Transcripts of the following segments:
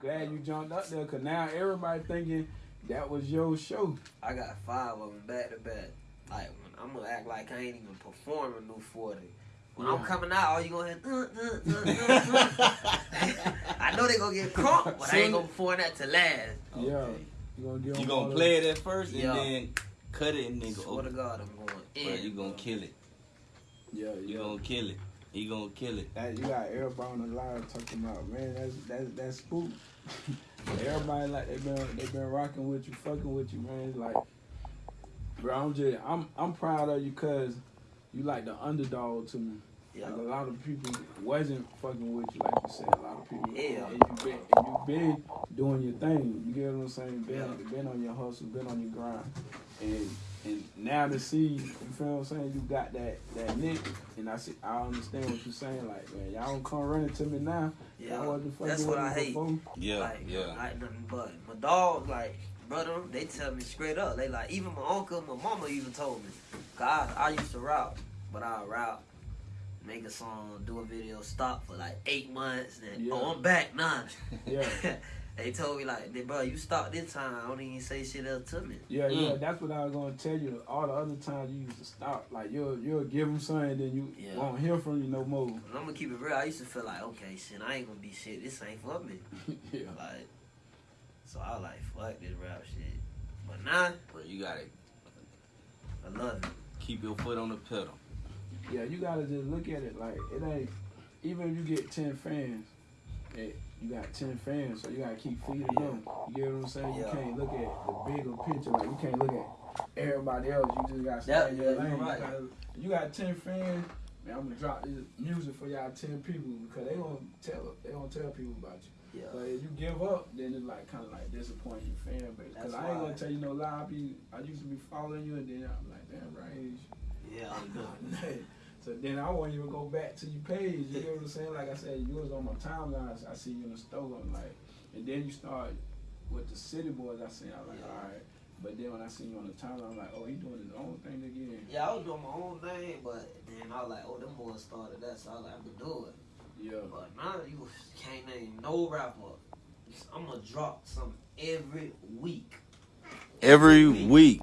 glad you jumped up there, cause now everybody thinking that was your show. I got five of them back to back. Like when I'm gonna act like I ain't even performing new forty. When I'm coming out, all you gonna hear. Uh, uh, uh, uh, uh. I know they gonna get crunk, but I ain't gonna perform that to last. Yeah, Okay. you gonna give gonna play it at first and Yeah. then cut it and then go. Swear to Oh, God, I'm going bro, in. you gonna bro. kill it. the- Yeah, You yeah. gonna kill it. He gonna kill it. That, you got everybody on the line talking about, man, that's that's that's spook. Everybody like they been they been rocking with you, fucking with you, man. Like, bro, I'm just I'm I'm proud of you cause you like the underdog to me. Yeah. Like a lot of people wasn't fucking with you, like you said. A lot of people, Yeah. and you been and you been doing your thing. You get what I'm saying? Been Yeah. been on your hustle, been on your grind, and and now to see, you feel what I'm saying? You got that that nick, and I see I understand what you're saying. Like man, y'all don't come running to me now. Yeah, Y'all wasn't that's what I hate. before. Yeah, like, yeah. like nothing but my dog, like brother, they tell me straight up. They like even my uncle, my mama even told me. God, I, used to rap, but I rap, make a song, do a video, stop for like eight months, and oh, Yeah. oh I'm back now. Yeah. they told me like, bro, you stopped this time. I don't even say shit else to me. Yeah, yeah, Mm. that's what I was gonna tell you. All the other times you used to stop, like you'll you'll give them something, then you Yeah. won't hear from you no more. And I'm gonna keep it real. I used to feel like, okay, shit, I ain't gonna be shit. This ain't for me. yeah, Like, so I was like, fuck this rap shit. But now, Bro, you gotta I love it. keep your foot on the pedal. yeah, you gotta just look at it like it ain't. Even if you get ten fans, it, you got ten fans, so you gotta keep feeding them. You get what I'm saying? You can't look at the bigger picture. Like you can't look at everybody else. You just gotta stay Yeah, in your lane. You gotta- You got ten fans. Man, I'm gonna drop this music for y'all ten people because they gonna tell they gonna tell people about you. Yeah. But if you give up, then it's like kind of like disappointing your fan base. Cause I ain't gonna tell you no lie. I be I used to be following you, and then I'm like, damn, right. Yeah. so then I won't even go back to your page. You know what I'm saying? Like I said, you was on my timeline. I see you in the store. I'm like, and then you start with the city boys. I see. I'm like, Yeah. all right. But then when I see you on the timeline, I'm like, oh, he doing his own thing again. Yeah, I was doing my own thing, but then I was like, oh, them boys started that, so I was like, I'm gonna do it. Yeah. But now you can't name no rapper. I'm gonna drop some every week. Every week.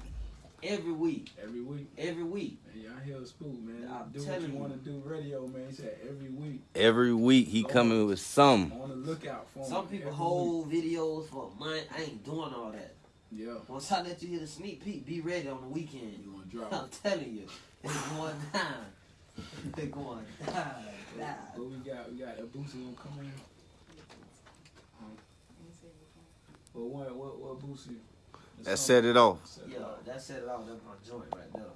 Every week. Every week. Every week. And y'all hear the spook, man. I'm do what you you. want to do. Radio, man. He said every week. Every week he coming with some. On the lookout for him Some people every hold videos for a month. I ain't doing all that. Yeah. Once I let you hear the sneak peek, be ready on the weekend. You want to drop. I'm telling you, it's going down. They're going down. down. What we got? We got a Boosie gonna come in. Well, what what what Boosie? The That song- set it off. Yeah, that set it off. That's my joint right there.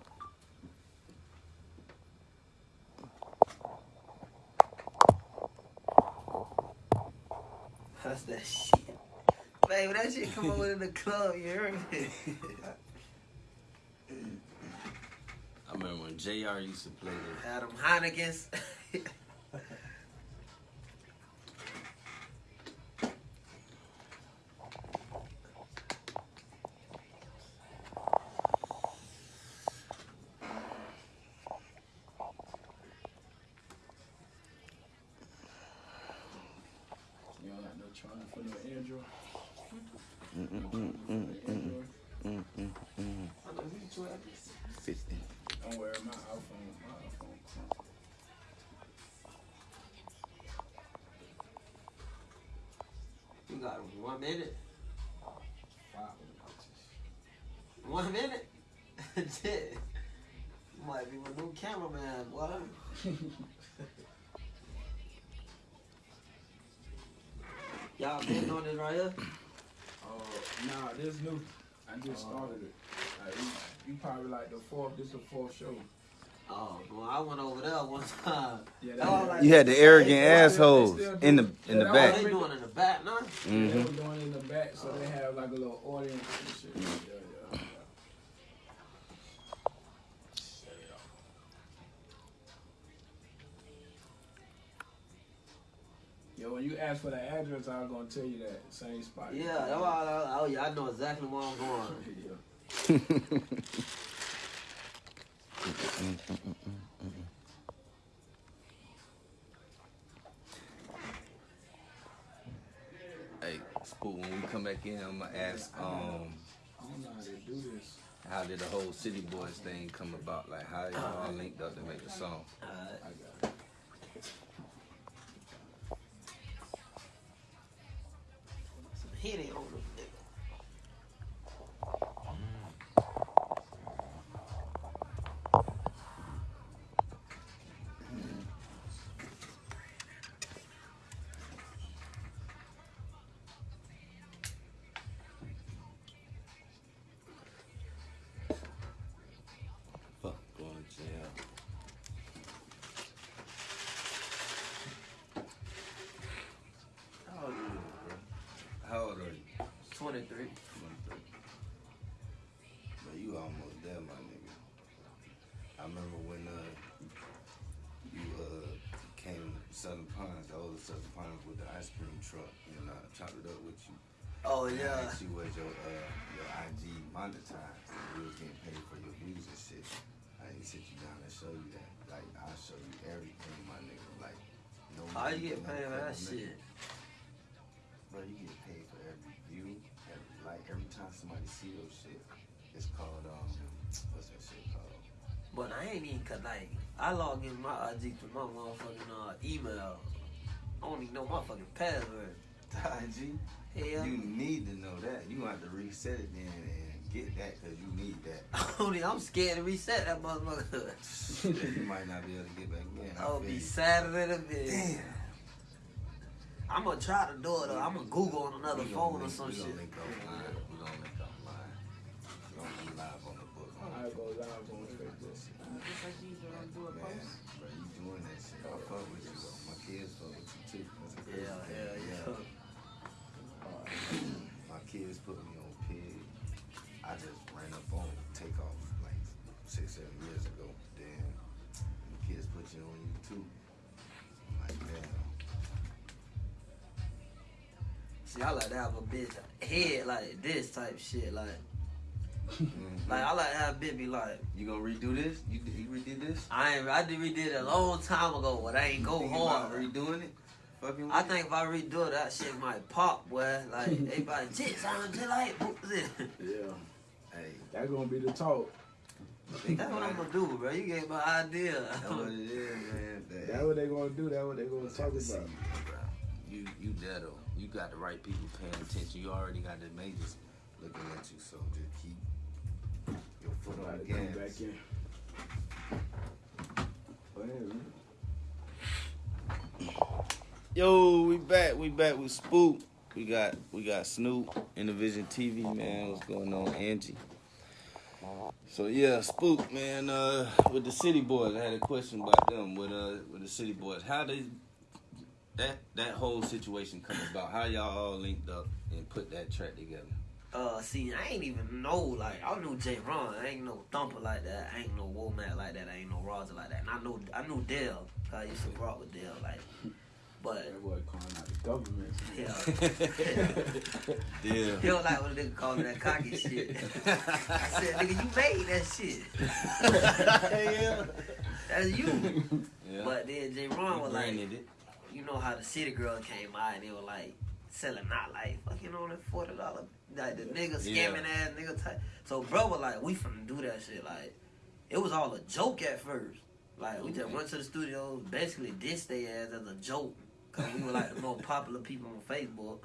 That's that shit. Baby, that shit come over in the club, you heard me? I remember when JR used to play this. Adam Heineken's. 15. I'm got one minute. Five minutes. One minute? That's. You might be my new cameraman, boy. Y'all been on this right here? Oh, nah, this new. I just started it. Like, you, you probably like the fourth. This is the fourth show. Oh, well, I went over there one time. Yeah, That was like- You had the arrogant They assholes in the in the Yeah, Oh, back. they doing in the back now? They hmm were doing it in the back, so they have like a little audience and shit. Yo, when you ask for the address, I was gonna tell you that same spot. Yeah, that's why I, oh, yeah, I know exactly where I'm going. Hey, Spook, when we come back in, I'm gonna ask um I don't know how to do this. how did the whole City Boys thing come about? Like how y'all all linked up to make the song? Alright. There, my nigga. I remember when uh you uh came to Southern Pines, the old Southern Pines with the ice cream truck, and uh, chopped it up with you. Oh And yeah. asked you was your uh your IG monetized. and You was getting paid for your views and shit. I didn't sit you down and show you that. Like I'll show you everything, my nigga. Like no. How you get paid for that shit? Bro, you get paid for every view, every like every time somebody see your shit. It's called um, what's that shit called? But I ain't even cause like I log in my IG to my motherfucking uh, email. I don't even know my fucking password. The IG. Hell, You need to know that. You have to reset it then and get that because you need that. only I'm scared to reset that motherfucker. you might not be able to get back in. I'll be sadder than a bitch. Damn. I'm gonna try to do it though. I'm gonna Google on another phone or some shit. I go live on Facebook. Man, bro, you doing that shit. I fuck with you though. My kids fuck with you too. That's a Yeah. My kids put me on pig. I just ran up on takeoff like six, seven years ago. Then the kids put you on YouTube. I'm like, damn. See, I like to have a bitch head like this type shit. Like, Mhm. like I like how have a bitch be like, you gonna redo this? You you redid this? I ain't, I did redid it a long time ago, but I ain't go Think about hard. redoing it? Fucking I with think if I redo it, that shit might pop, boy. Like, everybody, shit sound just like Yeah, Hey, that's gonna be the talk. That's what I'm gonna do, bro. You gave my idea. That's what it is, man. That- That's what they gonna do. That's what they gonna talk have to see about. you, bro. You you there though. You got the right people paying attention. You already got the majors looking at you. So just keep your foot on About the to come back in. Go ahead, man. Yo, we back. We back with Spook. We got we got Snoop, Intervision TV, man. What's going on, Angie? So yeah, Spook, man. Uh, with the City Boys, I had a question about them. With uh, with the City Boys, how did that that whole situation come about? How y'all all linked up and put that track together? Uh, see, I ain't even know, like, I knew J. Ron. I ain't no thumper like that. I ain't no Womack like that. I ain't no Roger like that. And I know, I knew Dale. 'cause I used to rock with Dale, like, but, That boy calling out the government. yeah. Yeah. He don't like when a nigga call me that cocky shit. I said, nigga, you made that shit. yeah. That's you. yeah. But then J. Ron was like, it. you know how the city girl came out and they were like selling not like fucking on that forty dollar like the nigga Yeah. scamming ass nigga type. So bro was like, we finna do that shit. Like it was all a joke at first. Like we just mm-hmm. went to the studio, basically dissed their ass as a joke. Cause we were like the most popular people on Facebook.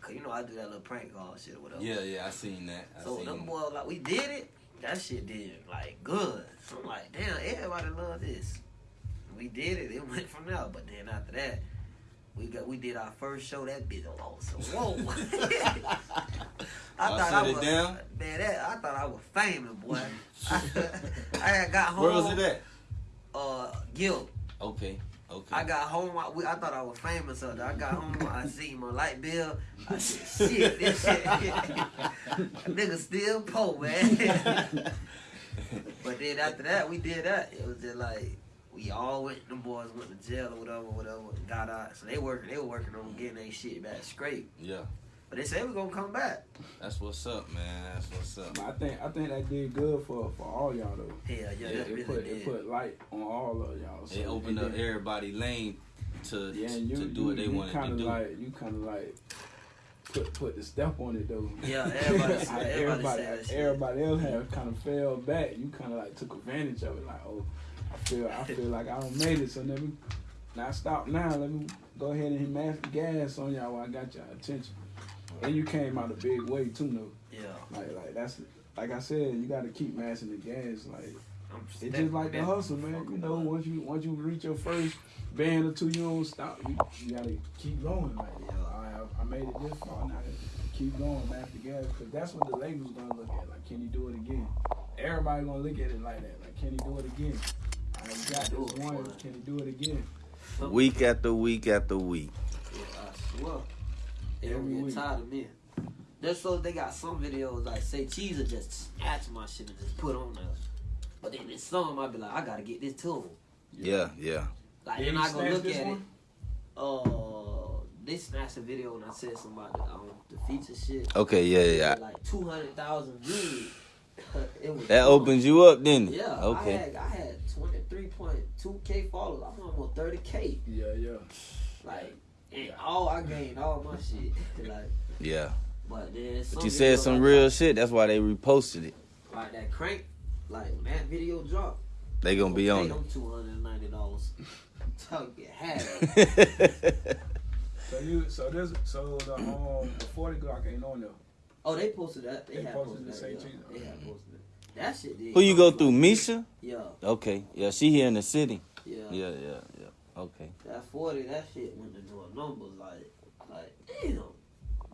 Cause you know I do that little prank call shit or whatever. Yeah, yeah. I seen that. I So seen them boys like we did it. That shit did like good. So I'm like, damn, everybody love this. We did it. It went from there. But then after that, we got we did our first show. That bitch. So whoa. I Y'all thought I was down? man. That, I thought I was famous, boy. I, got home. Where was it at? Uh, Gil. Okay. Okay. I got home. I, I thought I was famous. So I got home. I see my light bill. I said, "Shit, this shit, nigga still poor, man." but then after that, we did that. It was just like we all went. Them boys went to jail or whatever, whatever. and Got out. So they working. They were working on getting their shit back straight. Yeah. But they said we're gonna come back. That's what's up, man. That's what's up. I think I think that did good for for all y'all though. Hell yeah, Yeah, that It really put did. it put light on all of y'all. So It opened and up then- everybody lane to Yeah, you, to do you, what they you wanted kinda to do. Like, you kind of like put put the step on it though. Yeah, everybody said- everybody everybody, said everybody else had kind of fell back. You kind of like took advantage of it. Like, oh, I feel I feel like I don't made it, so let me not stop now. Let me go ahead and mash the gas on y'all while I got y'all attention. And you came out a big way too, though. Yeah, Like like that's like I said, you got to keep mashing the gas. Like I'm it's just like the hustle, man. You know, once you once you reach your first band or two, you don't stop. You, you gotta keep going. Like, Yeah. I, I made it this far. Now keep going, mash the gas, because that's what the label's gonna look at. Like, can you do it again? Everybody gonna look at it like that. Like, can you do it again? I got this one. Can he do it again? Week after week after week. Yeah, I swear. They Every don't get week. tired of me. Just so they got some videos like say cheese will just snatch my shit and just put on there. But then there's some I be like, I gotta get this to 'em. Yeah, yeah. Like Did they're he not gonna look at one? it. Uh, they snatched a video and I said something about the, um, the feature shit. Okay, yeah, yeah. Like two hundred thousand views. It was That fun. opens you up, didn't it? Yeah. Okay. I had I had twenty three point two k followers. I'm almost thirty k. Yeah, yeah. Like and all I gained all my shit. like Yeah. but then But you said some like real that- shit. That's why they reposted it. like that crank. Like when that video dropped. They gonna be on them two hundred and ninety dollars. Talk get had. it. So you, so this, so the um, the forty Glock ain't on there. Oh, they posted that. They, They had posted posted, the that. same yeah. They had posted it. That shit did. Who you go through, from- Misha? Yeah, Okay. Yeah, she here in the city. yeah, Yeah, yeah, yeah. Okay. That forty, that shit went to doing numbers like, like damn.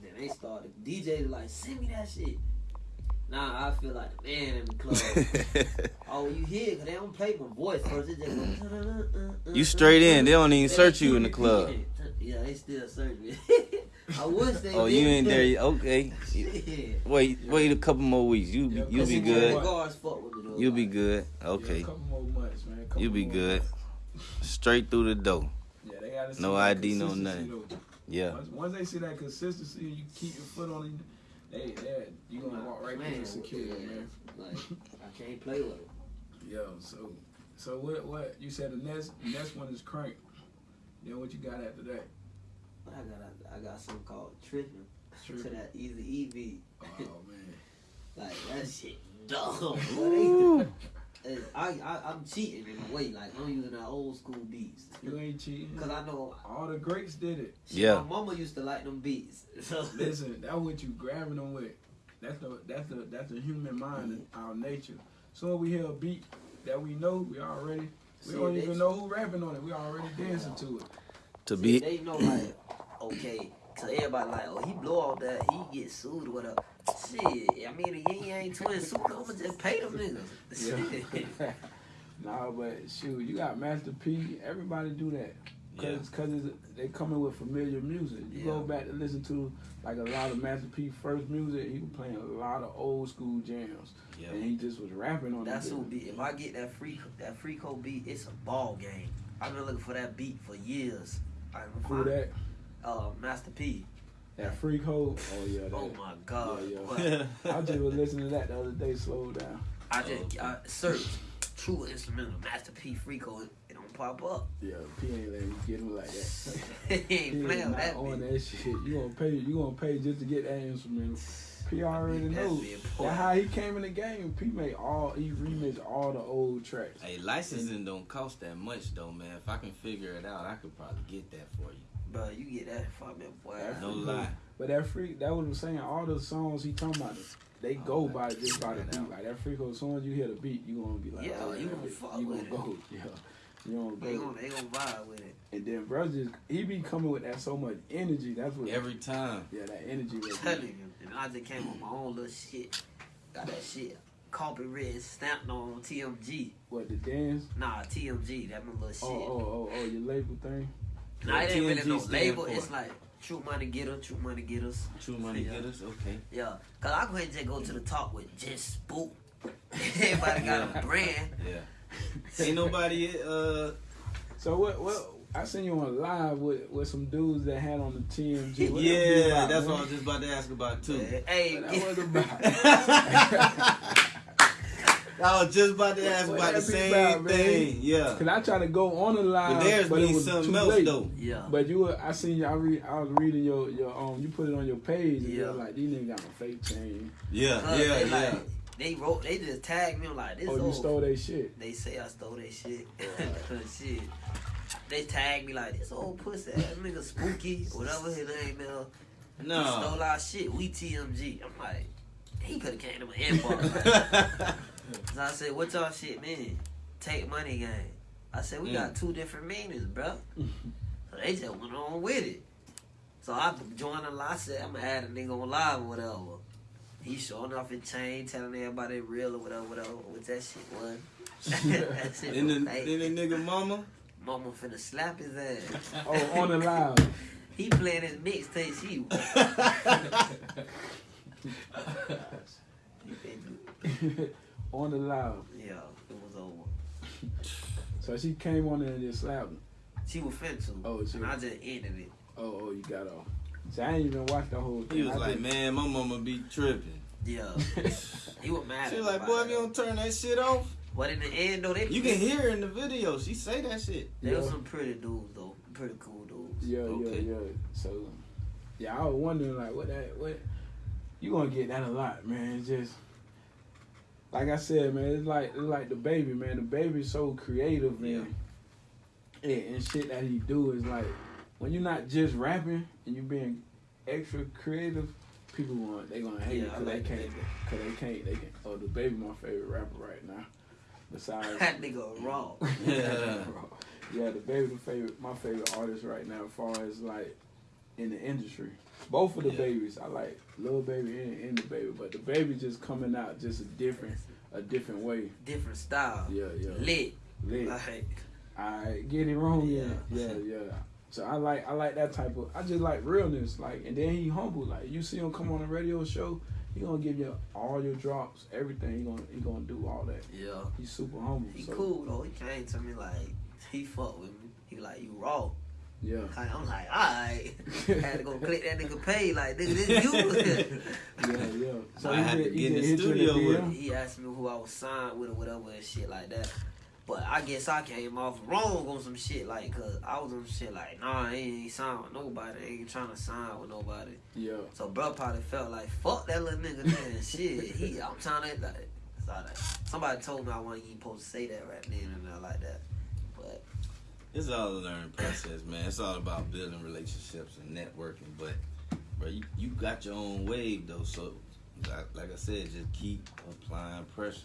Then they started DJ like send me that shit. Now I feel like the man in the club. oh, you hear? Cause they don't play my voice first. It just go, uh, uh, uh, you straight in. They don't even They search you in the club. Yeah, they still search me. I wish they. Oh, you ain't there. yet. Okay. Shit. Wait, wait a couple more weeks. You be, Yeah, you be good. months. Guards fuck with me though. You be like, good. Yeah, Okay. a couple more months, man. Couple You be more good. months. Straight through the door. Yeah, they gotta see No ID, no consistency, nothing. though. Yeah. Once, once they see that consistency, and you keep your foot on it. They, they, you gonna walk right man, through the security, yeah, man. Like I can't play with it. Yo, so, so what? What you said? The next, next one is crank. Then what you got after that? I got I got something called tripping to that easy EV. Oh man. Like that shit dumb. Boy, they, I, I I'm cheating in a way. Like I'm using that old school beats. You ain't cheating. Cause I know All the greats did it. Yeah. my mama used to like them beats. So Listen, that's what you grabbing them with. That's the that's the that's the human mind and our nature. So when we hear a beat that we know, we already we See, don't even know who rapping on it. We already dancing to it. To See, be they know like okay. So everybody like, oh, he blow off that, he get sued or whatever. Shit, I mean, the Ying Yang Twins sued. I'ma just pay them niggas. Shit. nah, but shoot, you got Master P. Everybody do that. Yeah. Cause, cause it's, they coming with familiar music. You go back to listen to like a lot of Master P first music. He was playing a lot of old school jams, Yeah. and he just was rapping on That's who beat. If I get that free that free code beat, it's a ball game. I've been looking for that beat for years. I Who that? Uh, Master P. That freak hole. Oh yeah. That, Oh my god. Yeah, But I just was listening to that the other day. Slow down. I just I searched true instrumental Master P free code. It don't pop up. Yeah, P ain't letting you get him like that. he ain't playing is not that on beat. that shit. You gonna pay? You gonna pay just to get that instrumental? P already That's knows. That's how he came in the game. P made all he remixed all the old tracks. Hey, licensing don't cost that much though, man. If I can figure it out, I could probably get that for you. Bro, you get that from me, boy. That's No lie. But that freak, that was I'm saying. All the songs he talking about, they oh, go Oh, by just by the figure beat. out. Like that freak, as soon as you hear the beat, you gonna be like, Yeah, oh, you that gonna bitch- fuck you with gonna it. go, yeah, you gonna They go. gonna they gonna vibe with it. And then bro just he be coming with that so much energy. That's what Every time. yeah, that energy. was- telling you. And I just came with my own little shit. Got that shit copyright stamped on TMG. What the dance? Nah, TMG, that my little oh, shit. Oh, oh, oh, oh, your label thing. Nah, it ain't really TMG no stand label. for? It's like True Money Getter, True Money Getters. True money Yeah. getters. Okay. Yeah, cause I go ahead and just go to the top with just spook. Everybody got a brand. Yeah. Ain't nobody uh So what? What? I seen you on live with with some dudes that had on the TMG. What Yeah, about, that's man? what I was just about to ask about too. Hey, What get- that was about. I was just about to ask What about the same about, man? thing. Yeah. Cause I tried to go on the line, But theirs but it was something too else late. though. Yeah. But you, were, I seen you. I read. I was reading your your um. You put it on your page. And Yeah. yeah. Like these niggas got a fake chain. Yeah, Cause yeah, they yeah. like they wrote they just tagged me I'm like this Oh, you old. stole their shit. They say I stole their shit. shit. They tagged me like this old pussy ass nigga spooky, whatever his name is. No. He stole our shit. We TMG. I'm like, he could have came to my inbox. so I said, what y'all shit mean? Take money game. I said, we got mm. two different meanings, bro. So they just went on with it. So I joined the live. I said, I'm gonna add a nigga on live or whatever. He showing off his chain, telling everybody real or whatever, whatever. What that shit was. that shit Then the, was fake. then the nigga mama. Mama finna slap his ass. Oh, on the live. He playing his mixtape. She. On the live. Yeah, it was over. So she came on there and just slapped him. She was finna to. Oh, she- and I just ended it. Oh, oh, you got off. So I ain't even watched the whole thing. He was I like, just- man, my mama be tripping. Yeah. he was mad. She was like, boy, about if you that. don't turn that shit off, But in the end, though, they you can hear her in the video. She say that shit. They Yeah. was some pretty dudes though, pretty cool dudes. Yeah, Okay. yeah, yeah. So, yeah, I was wondering like, what that, what you gonna get that a lot, man. It's just like I said, man. It's like it's like DaBaby, man. DaBaby's so creative, man. Yeah. And shit that he do is like when you're not just rapping and you being extra creative, people want they gonna hate Yeah, it because like they the can't, cause they can't, they can. Oh, DaBaby, my favorite rapper right now. Besides, that nigga raw. Yeah. yeah, DaBaby, the favorite, my favorite artist right now, as far as like in the industry. Both of the Yeah. babies, I like Lil Baby and, and DaBaby, but DaBaby just coming out just a different, a different way. Different style. Yeah, yeah. Lit. Lit. Like, I get it wrong, yeah, Yeah. yeah, yeah. So I like, I like that type of. I just like realness, like, and then he humble. Like you see him come on a radio show, he gonna give you all your drops, everything. He gonna, he gonna do all that. yeah. He's super humble. He so, cool though. He came to me like he fuck with me. He like you raw. Yeah. I'm like, alright. Had to go click that nigga pay. Like, nigga, this you. Yeah, yeah. So I had to get in the studio with him. he asked me who I was signed with or whatever and shit like that. But I guess I came off wrong on some shit, like, cause I was on shit like, nah, I ain't signed with nobody. I ain't trying to sign with nobody. Yeah. So bro probably felt like, fuck that little nigga, man. shit, he, I'm trying to, like, so like, somebody told me I wasn't even supposed to say that right then and there like that. It's all a learning process, man. It's all about building relationships and networking. But, bro, you, you got your own wave though. So, like, like I said, just keep applying pressure.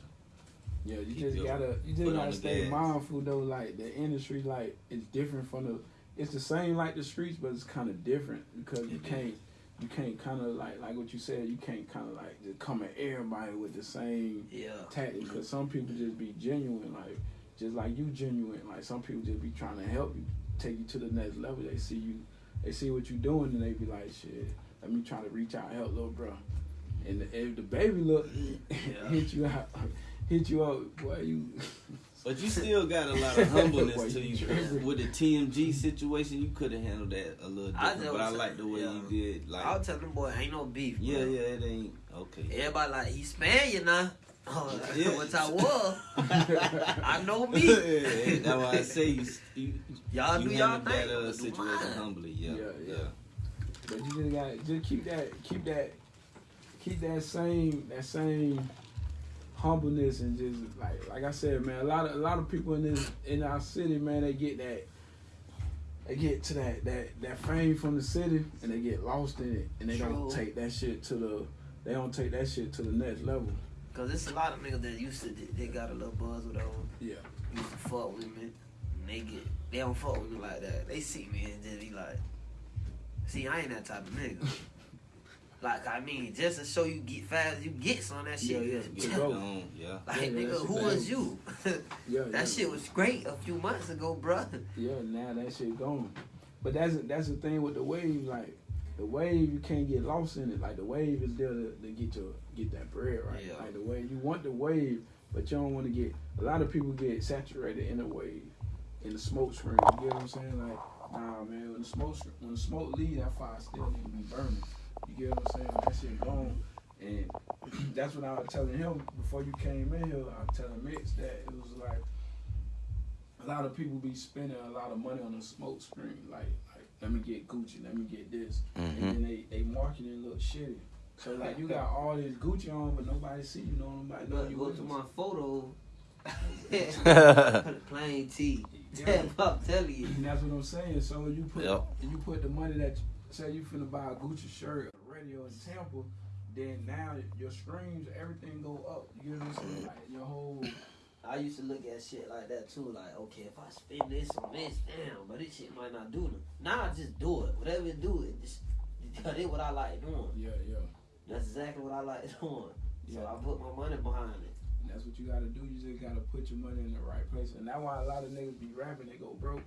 Yeah, you Keep just your gotta you just gotta stay gas. mindful though. Like the industry, like it's different from the. It's the same like the streets, but it's kind of different because you is. can't you can't kind of like like what you said. You can't kind of like just come at everybody with the same yeah. tactic because some people just be genuine, like just like you genuine. Like some people just be trying to help you, take you to the next level. They see you, they see what you doing, and they be like, shit, let me try to reach out and help little bro. And if DaBaby look hit you out, hit you up, boy, you. But you still got a lot of humbleness Boy, to you you. With the TMG situation, you could have handled that a little I different. know but I like the way yeah. you did. Like, I'll tell them, boy, ain't no beef. yeah, bro. yeah, it ain't okay. Everybody like, he Spaniard now. Oh, Yeah. Which I was. I know me. Yeah, that's why I say you, you, Y'all you do y'all handled thing. that uh, situation humbly. Yeah, Yeah, yeah. yeah. But you just got to just keep that keep that keep that same that same humbleness and just like like I said, man, a lot of a lot of people in this in our city, man, they get that they get to that that that fame from the city and they get lost in it and they don't take that shit to the they don't take that shit to the next level. Cause it's a lot of niggas that used to they got a little buzz with them. Yeah. Used to fuck with me. And they get they don't fuck with me like that. They see me and just be like, see, I ain't that type of nigga. like I mean, just to show you get fast, you get some of that shit. Yeah, yeah. Get go. yeah. Like Yeah, nigga, who bad. was you? Yeah. yeah. that shit was great a few months ago, bruh. Yeah, now that shit gone. But that's that's the thing with the wave. Like the wave, you can't get lost in it. Like the wave is there to, to get your get that bread right. Yeah. Like the wave, you want the wave, but you don't want to get. A lot of people get saturated in the wave, in the smoke screen. You get what I'm saying? Like, nah, man. When the smoke when the smoke leave, that fire still need to be burning. You get what I'm saying? That shit gone, and that's what I was telling him before you came in here. I was telling Mitch that it was like a lot of people be spending a lot of money on the smoke screen. Like, like let me get Gucci, let me get this, Mm-hmm. and then they they marketing look shitty. So like you got all this Gucci on, but nobody see you. No nobody know But you. go with to my photo. Plain T. Yeah. I'm telling you. And that's what I'm saying. So you put Yep. you put the money that say you finna buy a Gucci shirt, a radio in Tampa, then now your streams, everything go up. You get what I'm saying? Like your whole I used to look at shit like that too. Like, okay, if I spend this on this, damn, but this shit might not do nothing. Now I just do it. Whatever it do, it just because it what I like doing. yeah yeah. That's exactly what I like doing. So I put my money behind it. And that's what you gotta do. You just gotta put your money in the right place. And that's why a lot of niggas be rapping, they go broke,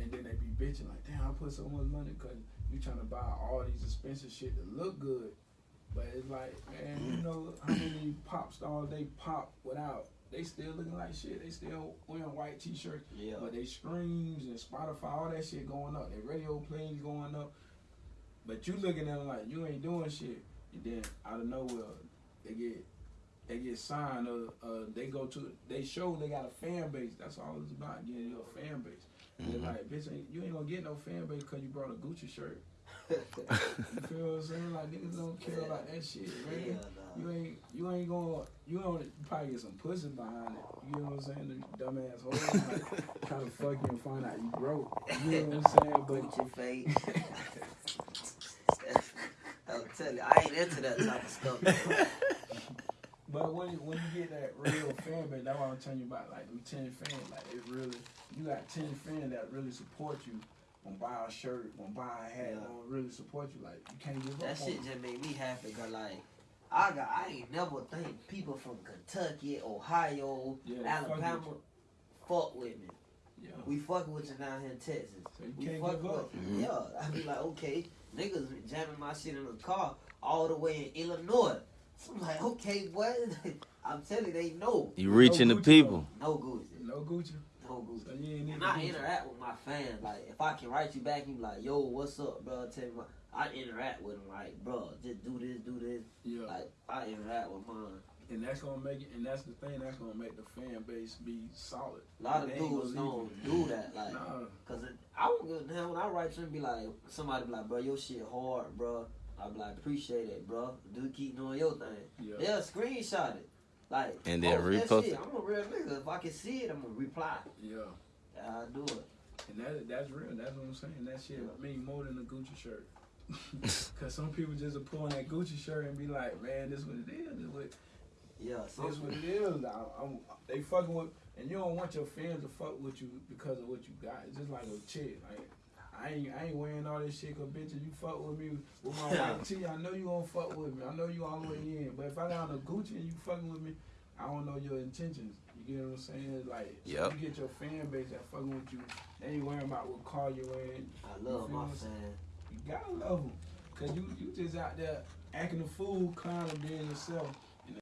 and then they be bitching like, damn, I put so much money because you trying to buy all these expensive shit to look good. But it's like, man, you know how many pop stars they pop without? They still looking like shit. They still wearing white t-shirts, Yeah. but they streams and Spotify, all that shit going up. Their radio plays going up. But you looking at them like you ain't doing shit. And then out of nowhere, they get they get signed or uh, they go to they show they got a fan base. That's all it's about getting you a fan base. And they're like, bitch, ain't, you ain't gonna get no fan base because you brought a Gucci shirt. You feel what I'm saying? Like niggas don't care about that shit, man. Yeah, nah. You ain't you ain't gonna you gonna probably get some pussy behind it. You know what I'm saying? The dumbass hoes like, trying to fuck you and find out you broke. You know what I'm saying? But Gucci fade. Tell you, I ain't into that type of stuff. But when you, when you get that real fan base, that's what I'm telling you about. Like them ten fans, like it really, you got ten fans that really support you. Gonna buy a shirt, gonna buy a hat, Yeah. gonna really support you. Like you can't give That up. shit on just made me happy cause like I got I ain't never think people from Kentucky, Ohio, Yeah, Alabama fuck with me. Yeah. We fucking with you down here in Texas. So you We can't fuck give up. with Yeah, I be like, okay, niggas jamming my shit in the car all the way in Illinois. So I'm like, okay, what? I'm telling you, they know. You reaching the Gucci, people. No Gucci. No Gucci. No Gucci. So you ain't need And the I Gucci. interact with my fans. Like, if I can write you back and be like, yo, what's up, bro? Tell me, what, I interact with them. Like, bro, just do this, do this. Yeah. Like, I interact with mine. And that's gonna make it. And that's the thing. That's gonna make the fan base be solid. A lot of dudes gonna don't you. do that. Like, Nah. cause it, I don't give a damn when I write to him. Be like, somebody be like, bro, your shit hard, bro. I be like, appreciate it, bro. Do keep doing your thing. Yeah. They'll screenshot it. Like, And then post repost it. I'm a real nigga. If I can see it, I'm gonna reply. Yeah. That's I do it. And that that's real. That's what I'm saying. That shit mean more than a Gucci shirt. Cause some people just are pulling that Gucci shirt and be like, man, this what it is. This what, Yeah, some what it is. I, I'm, they fucking with, and you don't want your fans to fuck with you because of what you got. It's just like a chick. Like I ain't, I ain't wearing all this shit. Cause bitch, if you fuck with me with my white tee, I know you gonna fuck with me. I know you all the way in. But if I got on a Gucci and you fucking with me, I don't know your intentions. You get what I'm saying? Like Yep. you get your fan base that fucking with you. They ain't worrying about what car you in. I love You my fans. You gotta love them. Cause you, you just out there acting a fool, clowning, being yourself.